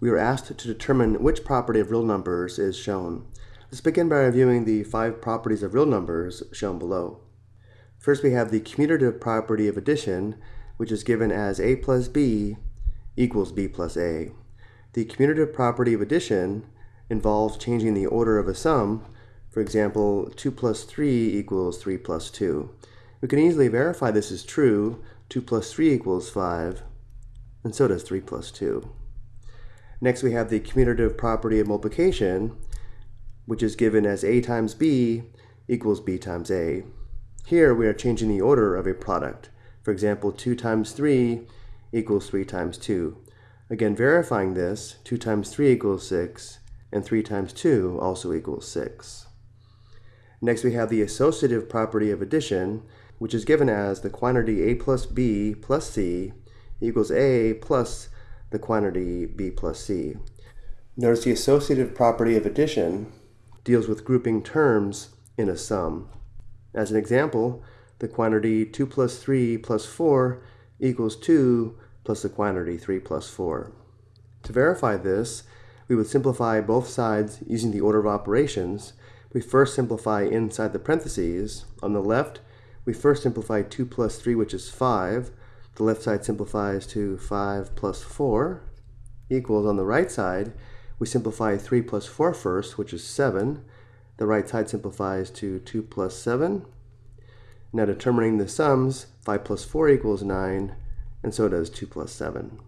we were asked to determine which property of real numbers is shown. Let's begin by reviewing the five properties of real numbers shown below. First, we have the commutative property of addition, which is given as a plus b equals b plus a. The commutative property of addition involves changing the order of a sum. For example, 2 plus 3 equals 3 plus 2. We can easily verify this is true. 2 plus 3 equals 5, and so does 3 plus 2. Next, we have the commutative property of multiplication, which is given as a times b equals b times a. Here, we are changing the order of a product. For example, 2 times 3 equals 3 times 2. Again, verifying this, 2 times 3 equals 6, and 3 times 2 also equals 6. Next, we have the associative property of addition, which is given as the quantity a plus b plus c equals a plus the quantity b plus c. Notice the associative property of addition deals with grouping terms in a sum. As an example, the quantity 2 plus 3 plus 4 equals 2 plus the quantity 3 plus 4. To verify this, we would simplify both sides using the order of operations. We first simplify inside the parentheses. On the left, we first simplify 2 plus 3, which is 5. The left side simplifies to 5 plus 4 equals on the right side, we simplify 3 plus 4 first, which is 7. The right side simplifies to 2 plus 7. Now determining the sums, 5 plus 4 equals 9, and so does 2 plus 7.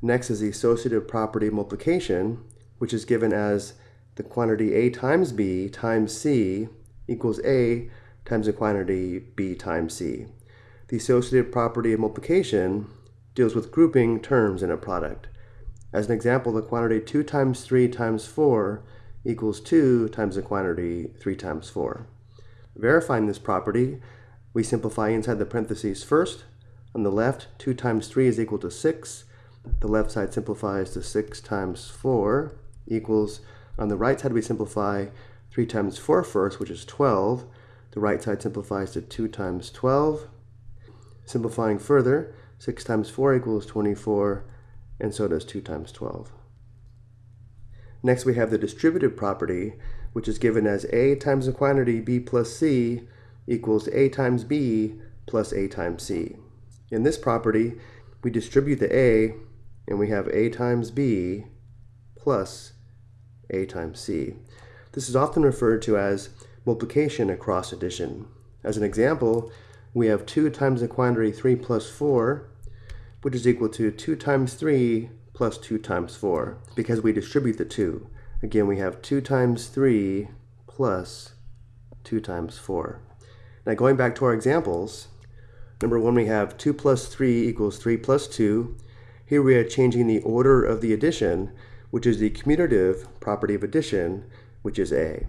Next is the associative property multiplication, which is given as the quantity a times b times c equals a times the quantity b times c. The associative property of multiplication deals with grouping terms in a product. As an example, the quantity 2 times 3 times 4 equals 2 times the quantity 3 times 4. Verifying this property, we simplify inside the parentheses first, on the left, 2 times 3 is equal to 6. The left side simplifies to 6 times 4 equals, on the right side we simplify 3 times 4 first, which is 12. The right side simplifies to 2 times 12. Simplifying further, 6 times 4 equals 24, and so does 2 times 12. Next we have the distributive property, which is given as a times the quantity b plus c equals a times b plus a times c. In this property, we distribute the a, and we have a times b plus a times c. This is often referred to as multiplication across addition. As an example, we have 2 times the quantity 3 plus 4, which is equal to 2 times 3 plus 2 times 4, because we distribute the 2. Again, we have 2 times 3 plus 2 times 4. Now going back to our examples, Number one, we have 2 plus 3 equals 3 plus 2. Here we are changing the order of the addition, which is the commutative property of addition, which is A.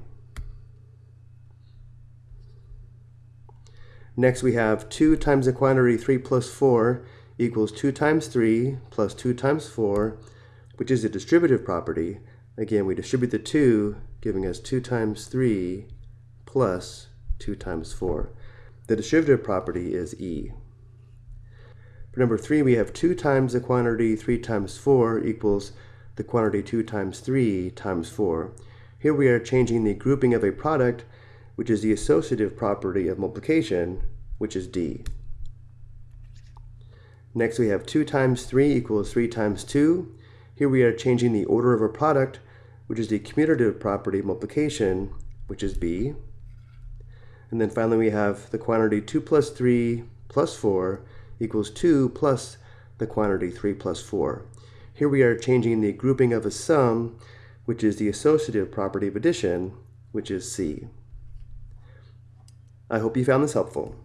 Next we have 2 times the quantity 3 plus 4 equals 2 times 3 plus 2 times 4, which is a distributive property. Again, we distribute the 2, giving us 2 times 3 plus 2 times 4. The distributive property is E. For number 3, we have 2 times the quantity 3 times 4 equals the quantity 2 times 3 times 4. Here we are changing the grouping of a product, which is the associative property of multiplication, which is D. Next we have 2 times 3 equals 3 times 2. Here we are changing the order of a product, which is the commutative property of multiplication, which is B. And then finally we have the quantity 2 plus 3 plus 4 equals 2 plus the quantity 3 plus 4. Here we are changing the grouping of a sum, which is the associative property of addition, which is C. I hope you found this helpful.